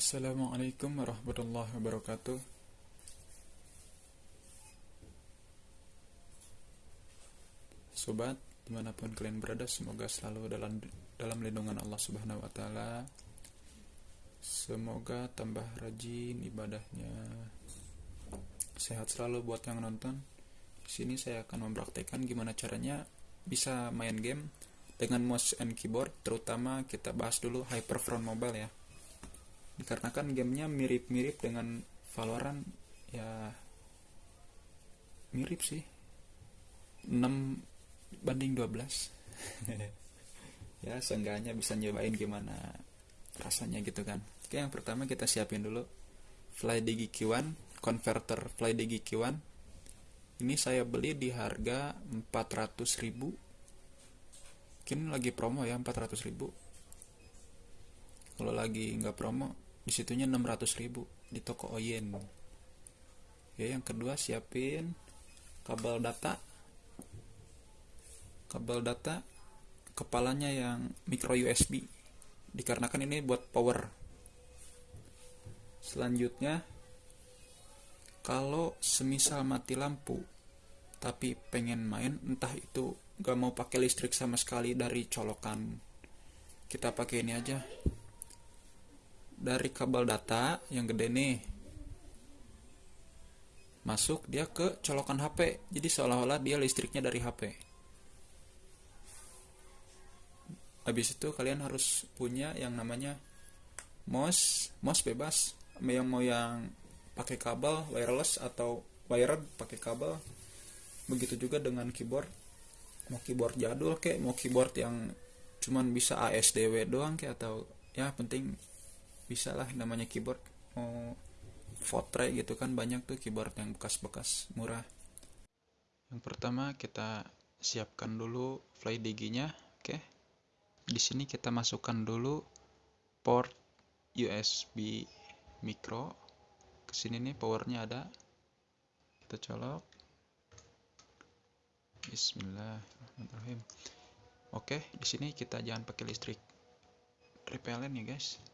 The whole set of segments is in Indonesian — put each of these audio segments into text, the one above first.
Assalamualaikum warahmatullahi wabarakatuh. Sobat, di mana pun kalian berada, semoga selalu dalam dalam lindungan Allah Subhanahu Wa Taala. Semoga tambah rajin ibadahnya. Sehat selalu buat yang nonton. Di sini saya akan mempraktekkan gimana caranya bisa main game dengan mouse and keyboard, terutama kita bahas dulu Hyperfront Mobile ya dikarenakan gamenya mirip-mirip dengan Valorant ya mirip sih. 6 banding 12 ya seenggaknya bisa nyobain gimana rasanya gitu kan. Oke yang pertama kita siapin dulu. FlyDigi Q1 converter FlyDigi Q1 ini saya beli di harga 400 ribu. Mungkin lagi promo ya 400 ribu. Kalau lagi nggak promo di situnya 600 ribu di toko Oyen. Ya yang kedua siapin kabel data. Kabel data kepalanya yang micro USB dikarenakan ini buat power. Selanjutnya kalau semisal mati lampu tapi pengen main entah itu gak mau pakai listrik sama sekali dari colokan. Kita pakai ini aja dari kabel data yang gede nih. Masuk dia ke colokan HP jadi seolah-olah dia listriknya dari HP habis itu kalian harus punya yang namanya mouse mouse bebas. Yang mau yang pakai kabel wireless atau wired pakai kabel. Begitu juga dengan keyboard. Mau keyboard jadul kayak mau keyboard yang cuman bisa ASDW doang kayak atau ya penting bisa lah namanya keyboard mau Fortray gitu kan banyak tuh keyboard yang bekas-bekas murah. Yang pertama kita siapkan dulu FlyDigi nya oke. Di sini kita masukkan dulu port USB micro. Ke sini nih powernya ada. Kita colok. Bismillahirrahmanirrahim. Oke di sini kita jangan pakai listrik. Repelen ya guys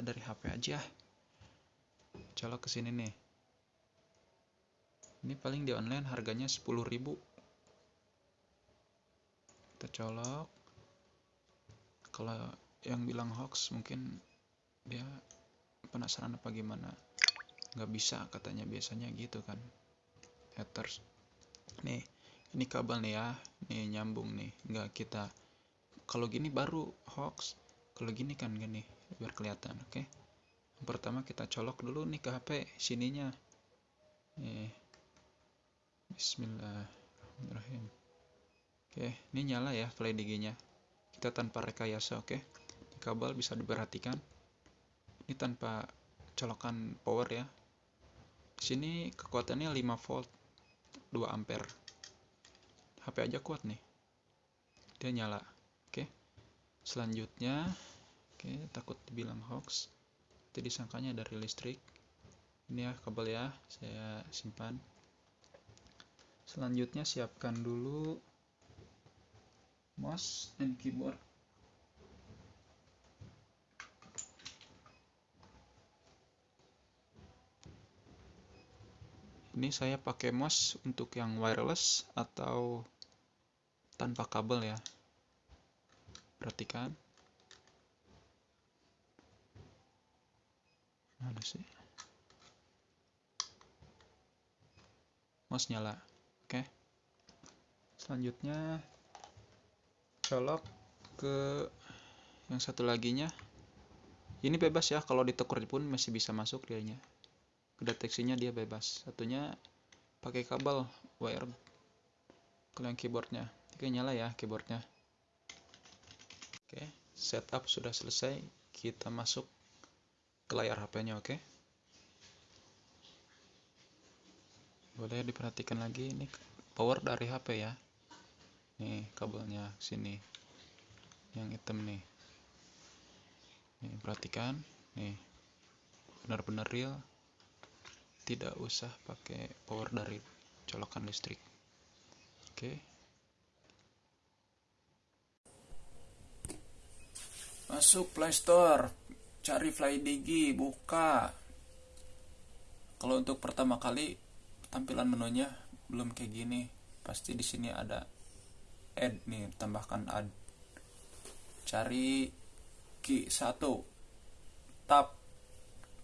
kita dari HP aja colok ke sini nih. Ini paling di online harganya 10.000 kita colok. Kalau yang bilang hoax mungkin dia penasaran apa gimana. Nggak bisa katanya biasanya gitu kan. Haters. Nih ini kabel nih ya. Nih nyambung nih. Nggak kita. Kalau gini baru hoax. Kalau gini kan gini biar kelihatan oke? Okay? pertama kita colok dulu nih ke HP sininya. Nih Bismillahirrahmanirrahim. Oke okay, ini nyala ya FlyDigi nya kita tanpa rekayasa oke? Okay? kabel bisa diperhatikan. Ini tanpa colokan power ya. Sini kekuatannya 5 volt 2 ampere. HP aja kuat nih. Dia nyala oke? Selanjutnya Oke, takut dibilang hoax. Itu disangkanya dari listrik. Ini ya kabel ya, saya simpan. Selanjutnya siapkan dulu mouse dan keyboard. Ini saya pakai mouse untuk yang wireless atau tanpa kabel ya. Perhatikan. Mana sih. Mouse nyala. Oke. Selanjutnya colok ke yang satu laginya. Ini bebas ya kalau ditekur pun masih bisa masuk dianya. Deteksinya dia bebas. Satunya pakai kabel wire. Kalau yang keyboardnya. Oke nyala ya keyboardnya. Oke setup sudah selesai. Kita masuk ke layar HP-nya, oke? Okay? Boleh diperhatikan lagi ini power dari HP ya. Nih kabelnya sini. Yang hitam nih. Nih perhatikan, nih. Benar-benar real. Tidak usah pakai power dari colokan listrik. Oke. Okay. Masuk Play Store cari FlyDigi buka. Kalau untuk pertama kali tampilan menunya belum kayak gini. Pasti di sini ada add nih tambahkan add. Cari key satu tap.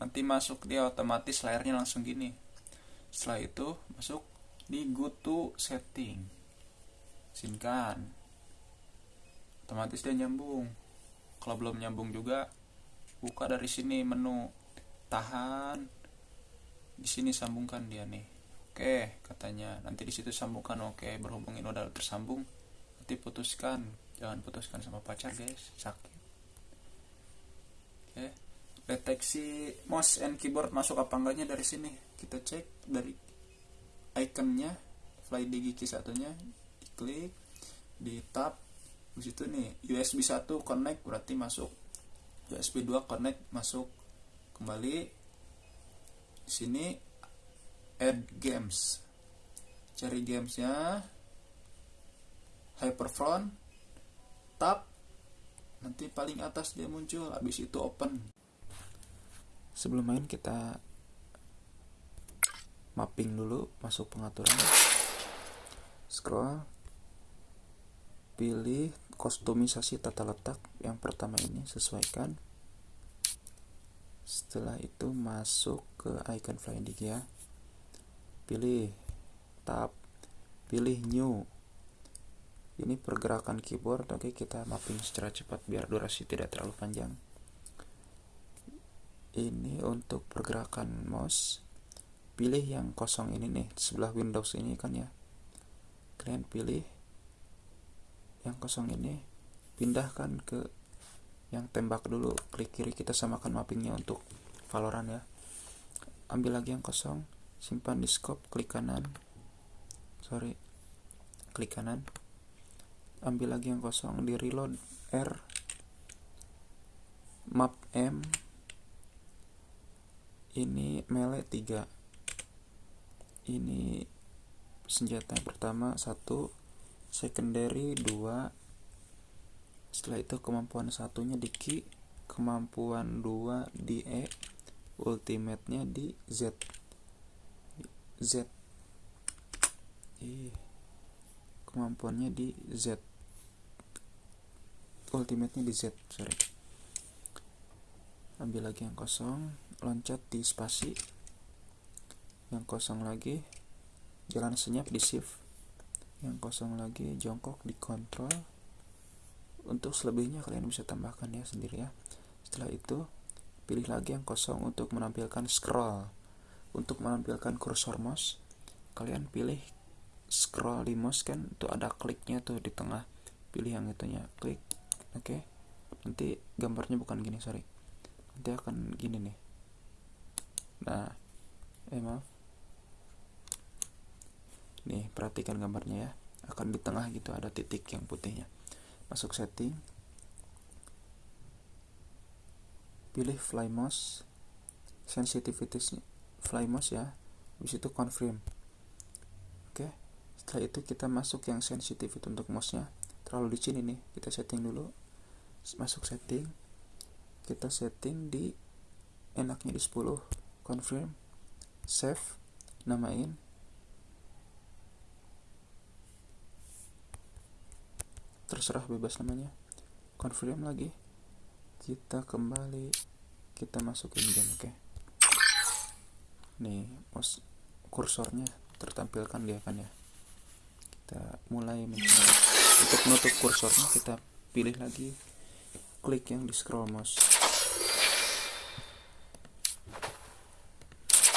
Nanti masuk dia otomatis layarnya langsung gini. Setelah itu masuk di go to setting. Sinkan otomatis dia nyambung. Kalau belum nyambung juga buka dari sini menu. Tahan. Di sini sambungkan dia nih. Oke katanya. Nanti di situ sambungkan. Oke berhubung ini udah tersambung. Nanti putuskan. Jangan putuskan sama pacar guys. Sakit. Oke deteksi mouse and keyboard masuk apa enggaknya dari sini. Kita cek dari iconnya fly digi satunya. Diklik di tab di situ nih USB 1 connect berarti masuk USB 2 connect masuk kembali di sini add games. Cari gamesnya hyperfront tab nanti paling atas dia muncul habis itu open. Sebelum main kita mapping dulu masuk pengaturan scroll pilih kostumisasi tata letak yang pertama ini sesuaikan. Setelah itu masuk ke icon flying ya. Pilih tab pilih new. Ini pergerakan keyboard oke kita mapping secara cepat biar durasi tidak terlalu panjang. Ini untuk pergerakan mouse. Pilih yang kosong ini nih sebelah Windows ini kan ya. Kalian pilih yang kosong ini pindahkan ke yang tembak dulu klik kiri kita samakan mappingnya untuk Valorant ya. Ambil lagi yang kosong simpan di scope klik kanan. Sorry klik kanan. Ambil lagi yang kosong di reload R map M ini melee 3 ini senjata yang pertama satu secondary 2 setelah itu kemampuan satunya di Q kemampuan 2 di E ultimate nya di Z. Z. Kemampuannya di Z. Ultimate nya di Z sorry. Ambil lagi yang kosong loncat di spasi. Yang kosong lagi jalan senyap di shift yang kosong lagi jongkok di kontrol untuk selebihnya kalian bisa tambahkan ya sendiri ya. Setelah itu pilih lagi yang kosong untuk menampilkan scroll. Untuk menampilkan kursor mouse kalian pilih scroll di mouse kan itu ada kliknya tuh di tengah. Pilih yang itunya klik. Oke okay. nanti gambarnya bukan gini sorry. Nanti akan gini nih. Nah eh maaf nih perhatikan gambarnya ya. Akan di tengah gitu ada titik yang putihnya. Masuk setting. Pilih fly mouse. Sensitivity fly mouse ya. Habis itu confirm. Oke setelah itu kita masuk yang sensitivity untuk mouse nya terlalu di sini nih kita setting dulu. Masuk setting. Kita setting di enaknya di 10 confirm. Save. Namain terserah bebas namanya. Confirm lagi. Kita kembali. Kita masukin game oke? Okay. nih mos kursornya tertampilkan dia kan ya? Kita mulai mencari untuk menutup kursornya kita pilih lagi. Klik yang di scroll mouse.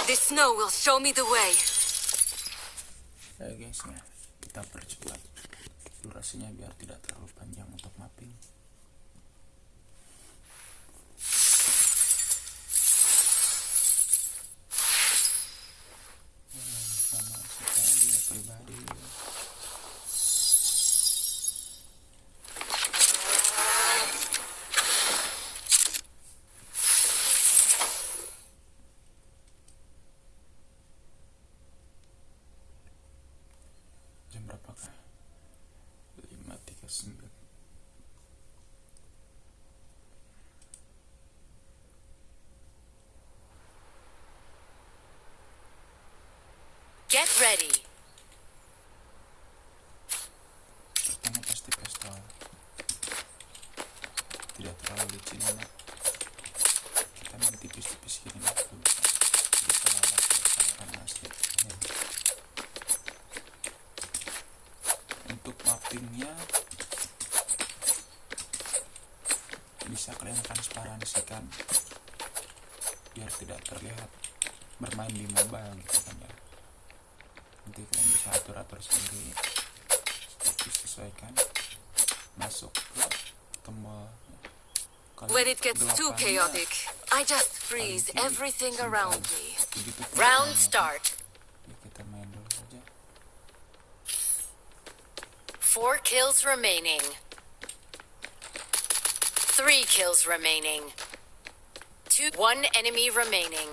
This snow will show me the way. Ayo guys ya, kita percepat durasinya biar tidak terlalu panjang untuk mapping. Jam Get ready. Tidak terlalu licin. Ya. Kita main tipis-tipis gini dulu. Iya. Untuk mappingnya bisa kalian transparansikan biar tidak terlihat bermain di mobile gitu kan ya nanti kalian bisa atur-atur sendiri disesuaikan masuk ke tombol When it gets too chaotic, I just freeze everything around me. Round start. ya, Four kills remaining. Three kills remaining. Two, one enemy remaining.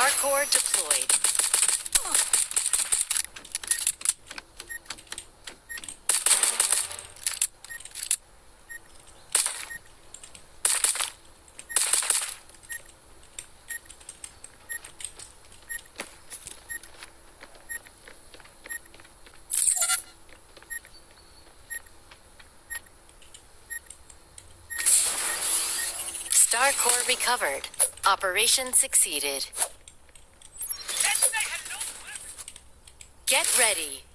Star core deployed. Star core recovered. Operation succeeded. Get ready.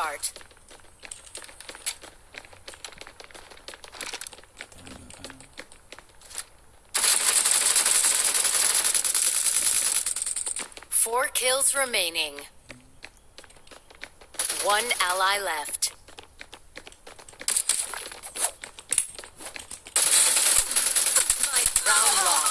Start. Four kills remaining. One ally left. Round lost.